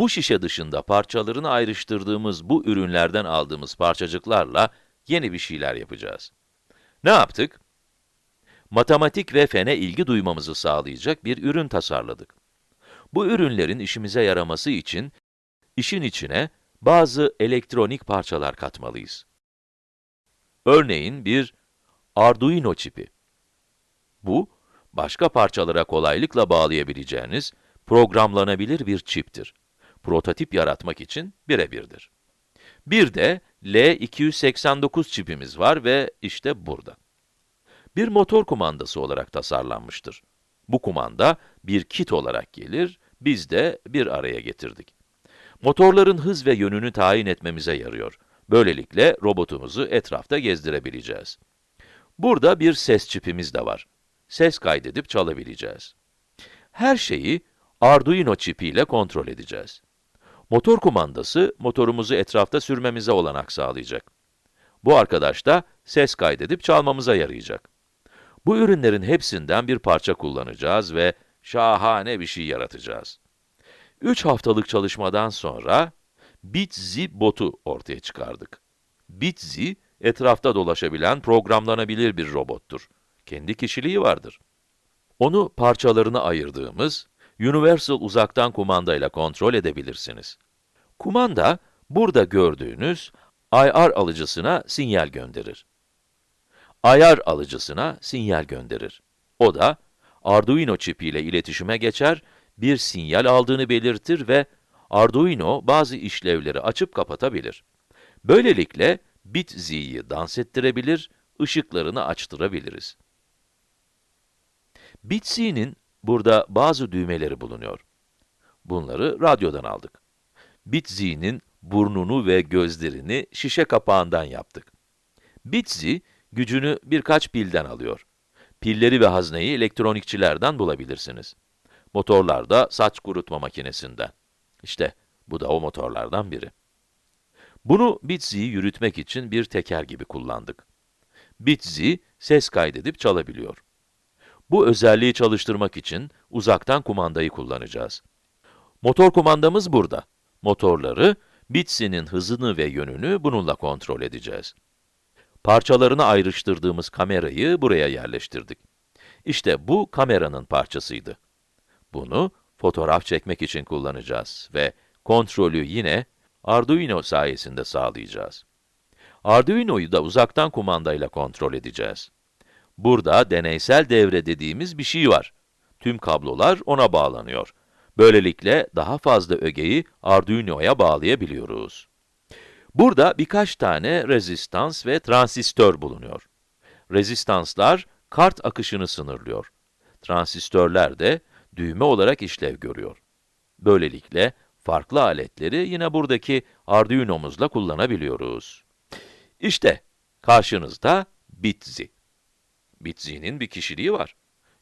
Bu şişe dışında parçalarını ayrıştırdığımız bu ürünlerden aldığımız parçacıklarla yeni bir şeyler yapacağız. Ne yaptık? Matematik ve fene ilgi duymamızı sağlayacak bir ürün tasarladık. Bu ürünlerin işimize yaraması için, işin içine bazı elektronik parçalar katmalıyız. Örneğin bir Arduino çipi. Bu, başka parçalara kolaylıkla bağlayabileceğiniz programlanabilir bir çiptir. Prototip yaratmak için birebirdir. Bir de L289 çipimiz var ve işte burada. Bir motor kumandası olarak tasarlanmıştır. Bu kumanda bir kit olarak gelir, biz de bir araya getirdik. Motorların hız ve yönünü tayin etmemize yarıyor. Böylelikle robotumuzu etrafta gezdirebileceğiz. Burada bir ses çipimiz de var. Ses kaydedip çalabileceğiz. Her şeyi Arduino çipiyle kontrol edeceğiz. Motor kumandası, motorumuzu etrafta sürmemize olanak sağlayacak. Bu arkadaş da ses kaydedip çalmamıza yarayacak. Bu ürünlerin hepsinden bir parça kullanacağız ve şahane bir şey yaratacağız. 3 haftalık çalışmadan sonra BitZi botu ortaya çıkardık. BitZi, etrafta dolaşabilen, programlanabilir bir robottur. Kendi kişiliği vardır. Onu parçalarına ayırdığımız Universal uzaktan kumandayla kontrol edebilirsiniz. Kumanda, burada gördüğünüz IR alıcısına sinyal gönderir. IR alıcısına sinyal gönderir. O da Arduino çipi ile iletişime geçer, bir sinyal aldığını belirtir ve Arduino bazı işlevleri açıp kapatabilir. Böylelikle BitZ'yi dans ettirebilir, ışıklarını açtırabiliriz. BitZ'nin burada bazı düğmeleri bulunuyor. Bunları radyodan aldık. BitZ'nin burnunu ve gözlerini şişe kapağından yaptık. BitZ, gücünü birkaç pilden alıyor. Pilleri ve hazneyi elektronikçilerden bulabilirsiniz. Motorlar da saç kurutma makinesinden. İşte, bu da o motorlardan biri. Bunu BitZ'yi yürütmek için bir teker gibi kullandık. BitZ, ses kaydedip çalabiliyor. Bu özelliği çalıştırmak için uzaktan kumandayı kullanacağız. Motor kumandamız burada. Motorları, BitZ'nin hızını ve yönünü bununla kontrol edeceğiz. Parçalarını ayrıştırdığımız kamerayı buraya yerleştirdik. İşte bu kameranın parçasıydı. Bunu fotoğraf çekmek için kullanacağız ve kontrolü yine Arduino sayesinde sağlayacağız. Arduino'yu da uzaktan kumandayla kontrol edeceğiz. Burada deneysel devre dediğimiz bir şey var. Tüm kablolar ona bağlanıyor. Böylelikle daha fazla ögeyi Arduino'ya bağlayabiliyoruz. Burada birkaç tane rezistans ve transistör bulunuyor. Rezistanslar, kart akışını sınırlıyor. Transistörler de düğme olarak işlev görüyor. Böylelikle farklı aletleri yine buradaki Arduino'muzla kullanabiliyoruz. İşte karşınızda BitZi. BitZi'nin bir kişiliği var.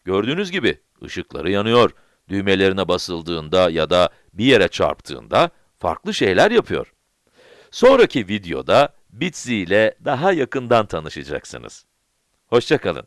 Gördüğünüz gibi ışıkları yanıyor, düğmelerine basıldığında ya da bir yere çarptığında farklı şeyler yapıyor. Sonraki videoda BitZi ile daha yakından tanışacaksınız. Hoşçakalın.